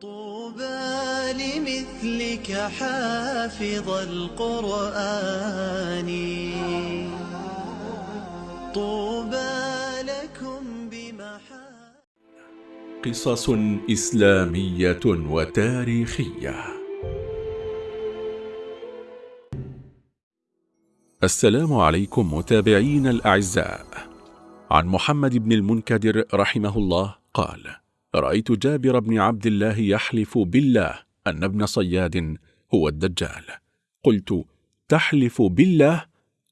طوبى لمثلك حافظ القرآن. طوبى لكم بمحا قصص إسلامية وتاريخية. السلام عليكم متابعين الأعزاء. عن محمد بن المنكدر رحمه الله قال رأيت جابر بن عبد الله يحلف بالله أن ابن صياد هو الدجال. قلت تحلف بالله؟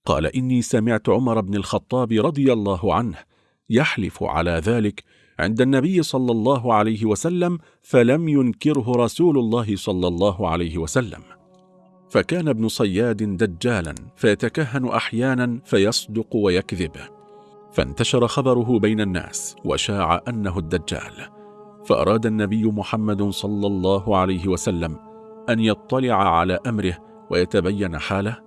قال إني سمعت عمر بن الخطاب رضي الله عنه يحلف على ذلك عند النبي صلى الله عليه وسلم فلم ينكره رسول الله صلى الله عليه وسلم. فكان ابن صياد دجالا فيتكهن أحيانا فيصدق ويكذب. فانتشر خبره بين الناس وشاع أنه الدجال. فأراد النبي محمد صلى الله عليه وسلم أن يطلع على أمره ويتبين حاله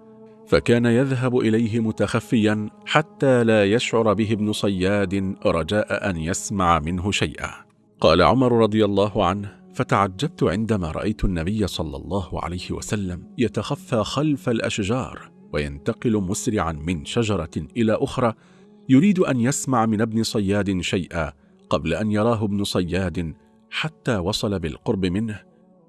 فكان يذهب إليه متخفيا حتى لا يشعر به ابن صياد رجاء أن يسمع منه شيئا. قال عمر رضي الله عنه فتعجبت عندما رأيت النبي صلى الله عليه وسلم يتخفى خلف الأشجار وينتقل مسرعا من شجرة إلى أخرى يريد أن يسمع من ابن صياد شيئا قبل أن يراه ابن صياد حتى وصل بالقرب منه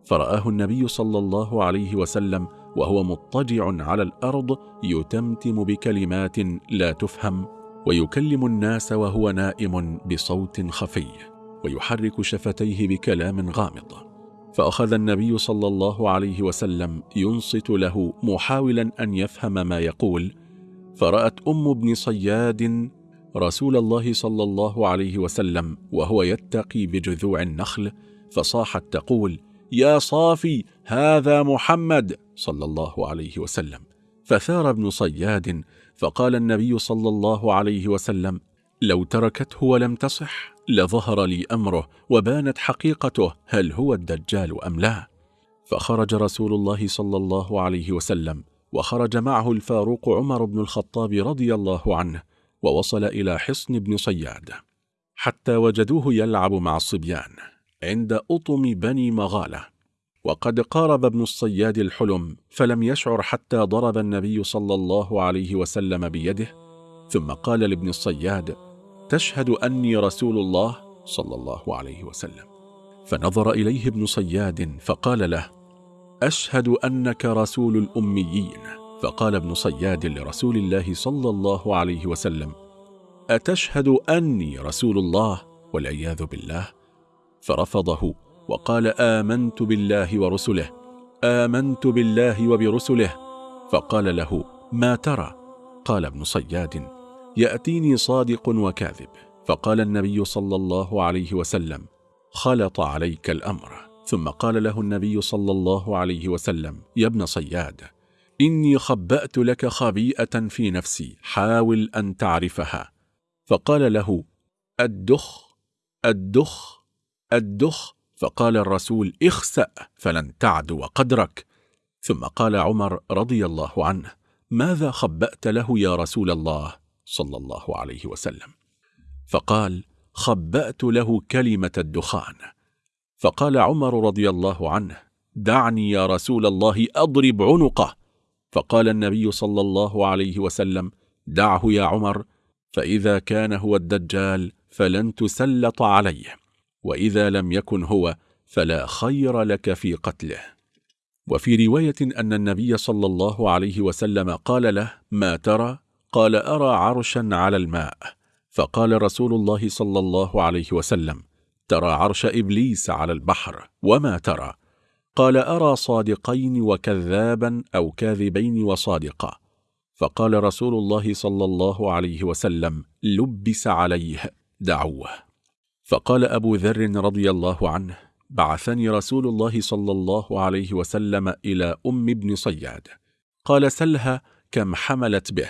فرآه النبي صلى الله عليه وسلم وهو مضطجع على الأرض يتمتم بكلمات لا تفهم ويكلم الناس وهو نائم بصوت خفي ويحرك شفتيه بكلام غامض. فأخذ النبي صلى الله عليه وسلم ينصت له محاولا أن يفهم ما يقول فرأت أم ابن صياد رسول الله صلى الله عليه وسلم وهو يتقي بجذوع النخل فصاحت تقول يا صافي هذا محمد صلى الله عليه وسلم. فثار ابن صياد فقال النبي صلى الله عليه وسلم لو تركته ولم تصح لظهر لي أمره وبانت حقيقته هل هو الدجال أم لا. فخرج رسول الله صلى الله عليه وسلم وخرج معه الفاروق عمر بن الخطاب رضي الله عنه ووصل إلى حصن بن صياد حتى وجدوه يلعب مع الصبيان عند أطم بني مغالة. وقد قارب ابن الصياد الحلم فلم يشعر حتى ضرب النبي صلى الله عليه وسلم بيده ثم قال لابن الصياد تشهد أني رسول الله صلى الله عليه وسلم. فنظر إليه ابن صياد فقال له أشهد أنك رسول الأميين. فقال ابن صياد لرسول الله صلى الله عليه وسلم أتشهد أني رسول الله والعياذ بالله؟ فرفضه وقال آمنت بالله ورسله آمنت بالله وبرسله. فقال له ما ترى؟ قال ابن صياد يأتيني صادق وكاذب. فقال النبي صلى الله عليه وسلم خلط عليك الأمر. ثم قال له النبي صلى الله عليه وسلم يا ابن صياد إني خبأت لك خبيئة في نفسي حاول أن تعرفها. فقال له الدخ الدخ الدخ. فقال الرسول اخسأ فلن تعدو قدرك. ثم قال عمر رضي الله عنه ماذا خبأت له يا رسول الله؟ صلى الله عليه وسلم. فقال خبأت له كلمة الدخان. فقال عمر رضي الله عنه دعني يا رسول الله أضرب عنقه. فقال النبي صلى الله عليه وسلم دعه يا عمر فإذا كان هو الدجال فلن تسلط عليه وإذا لم يكن هو فلا خير لك في قتله. وفي رواية أن النبي صلى الله عليه وسلم قال له ما ترى؟ قال أرى عرشا على الماء. فقال رسول الله صلى الله عليه وسلم ترى عرش إبليس على البحر وما ترى؟ قال أرى صادقين وكذابا أو كاذبين وصادقا. فقال رسول الله صلى الله عليه وسلم لبس عليه دعوه. فقال أبو ذر رضي الله عنه بعثني رسول الله صلى الله عليه وسلم إلى أم ابن صياد. قال سلها كم حملت به.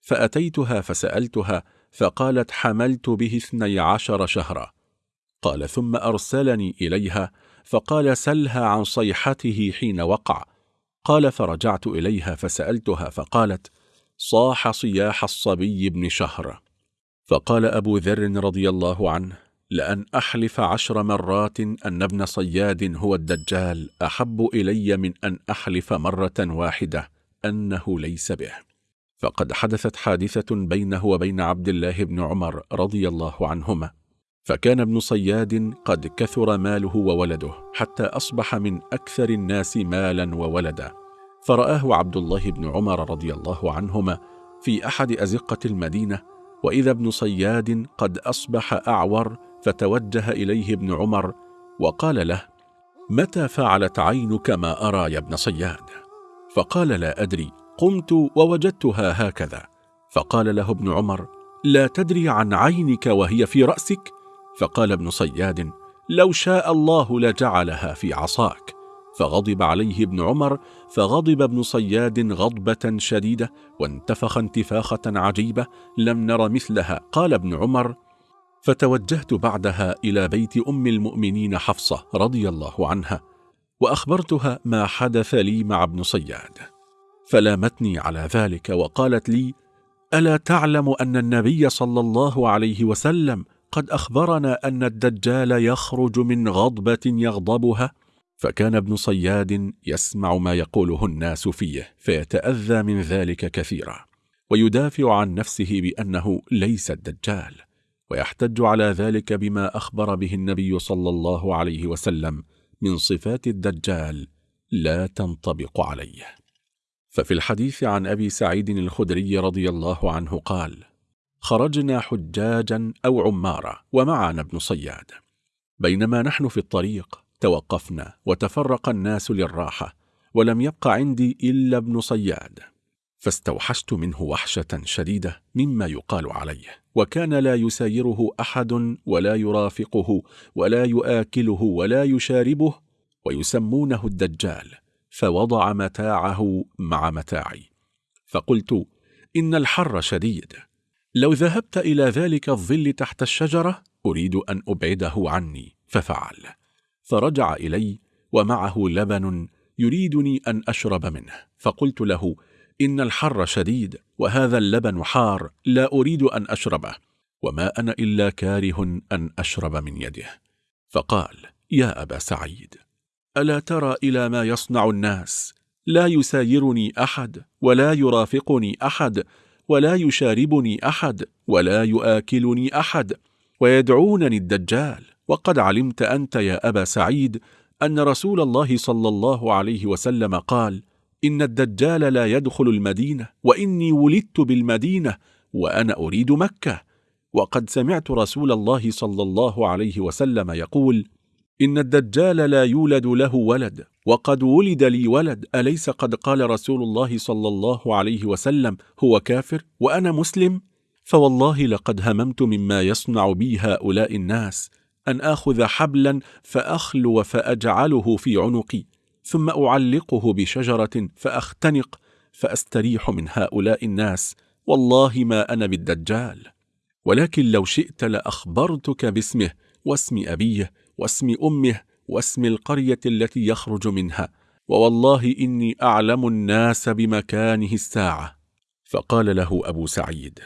فأتيتها فسألتها فقالت حملت به اثني عشر شهرا. قال ثم أرسلني إليها فقال سلها عن صيحته حين وقع. قال فرجعت إليها فسألتها فقالت صاح صياح الصبي بن شهر. فقال أبو ذر رضي الله عنه لأن أحلف عشر مرات أن ابن صياد هو الدجال أحب إلي من أن أحلف مرة واحدة أنه ليس به. فقد حدثت حادثة بينه وبين عبد الله بن عمر رضي الله عنهما. فكان ابن صياد قد كثر ماله وولده حتى أصبح من أكثر الناس مالا وولدا. فرآه عبد الله بن عمر رضي الله عنهما في أحد أزقة المدينة وإذا ابن صياد قد أصبح أعور فتوجه إليه ابن عمر وقال له متى فعلت عينك ما أرى يا ابن صياد فقال لا أدري قمت ووجدتها هكذا. فقال له ابن عمر لا تدري عن عينك وهي في رأسك؟ فقال ابن صياد لو شاء الله لجعلها في عصاك. فغضب عليه ابن عمر فغضب ابن صياد غضبة شديدة وانتفخ انتفاخة عجيبة لم نر مثلها. قال ابن عمر فتوجهت بعدها إلى بيت أم المؤمنين حفصة رضي الله عنها وأخبرتها ما حدث لي مع ابن صياد فلامتني على ذلك وقالت لي ألا تعلم أن النبي صلى الله عليه وسلم قد أخبرنا أن الدجال يخرج من غضبة يغضبها. فكان ابن صياد يسمع ما يقوله الناس فيه فيتأذى من ذلك كثيرا. ويدافع عن نفسه بأنه ليس الدجال. ويحتج على ذلك بما أخبر به النبي صلى الله عليه وسلم من صفات الدجال لا تنطبق عليه. ففي الحديث عن أبي سعيد الخدري رضي الله عنه قال خرجنا حجاجا أو عمارة ومعنا ابن صياد. بينما نحن في الطريق توقفنا وتفرق الناس للراحة ولم يبق عندي إلا ابن صياد. فاستوحشت منه وحشة شديدة مما يقال عليه وكان لا يسايره أحد ولا يرافقه ولا يآكله ولا يشاربه ويسمونه الدجال فوضع متاعه مع متاعي. فقلت إن الحر شديد. لو ذهبت إلى ذلك الظل تحت الشجرة أريد أن أبعده عني. ففعل. فرجع إلي ومعه لبن يريدني أن أشرب منه. فقلت له إن الحر شديد وهذا اللبن حار لا أريد أن أشربه. وما أنا إلا كاره أن أشرب من يده. فقال يا أبا سعيد ألا ترى إلى ما يصنع الناس؟ لا يسايرني أحد ولا يرافقني أحد. ولا يشاربني أحد ولا يآكلني أحد. ويدعونني الدجال. وقد علمت أنت يا أبا سعيد أن رسول الله صلى الله عليه وسلم قال إن الدجال لا يدخل المدينة وإني ولدت بالمدينة وأنا أريد مكة. وقد سمعت رسول الله صلى الله عليه وسلم يقول إن الدجال لا يولد له ولد وقد ولد لي ولد أليس قد قال رسول الله صلى الله عليه وسلم هو كافر وأنا مسلم؟ فوالله لقد هممت مما يصنع بي هؤلاء الناس أن آخذ حبلا فأخلو فأجعله في عنقي ثم أعلقه بشجرة فأختنق فأستريح من هؤلاء الناس والله ما أنا بالدجال. ولكن لو شئت لأخبرتك باسمه واسم أبيه واسم أمه واسم القرية التي يخرج منها ووالله إني أعلم الناس بمكانه الساعة. فقال له أبو سعيد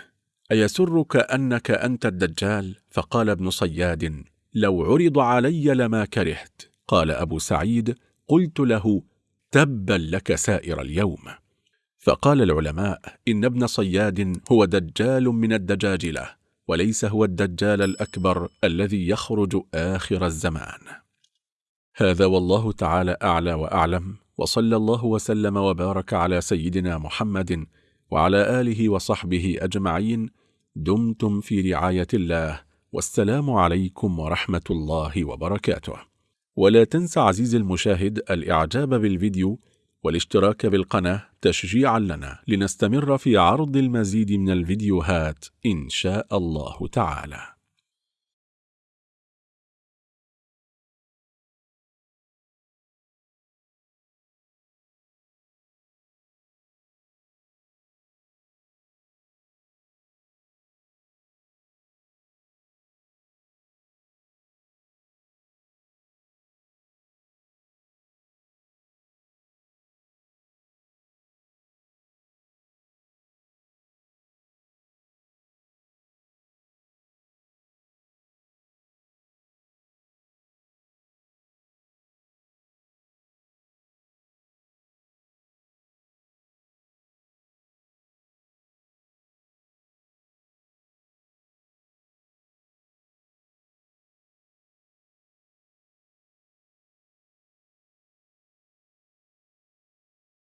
أيسرك أنك أنت الدجال؟ فقال ابن صياد لو عرض علي لما كرهت. قال أبو سعيد قلت له تبا لك سائر اليوم. فقال العلماء إن ابن صياد هو دجال من الدجاجلة. وليس هو الدجال الأكبر الذي يخرج آخر الزمان. هذا والله تعالى أعلى وأعلم وصلى الله وسلم وبارك على سيدنا محمد وعلى آله وصحبه أجمعين. دمتم في رعاية الله والسلام عليكم ورحمة الله وبركاته. ولا تنسى عزيزي المشاهد الإعجاب بالفيديو والاشتراك بالقناة تشجيعا لنا لنستمر في عرض المزيد من الفيديوهات إن شاء الله تعالى.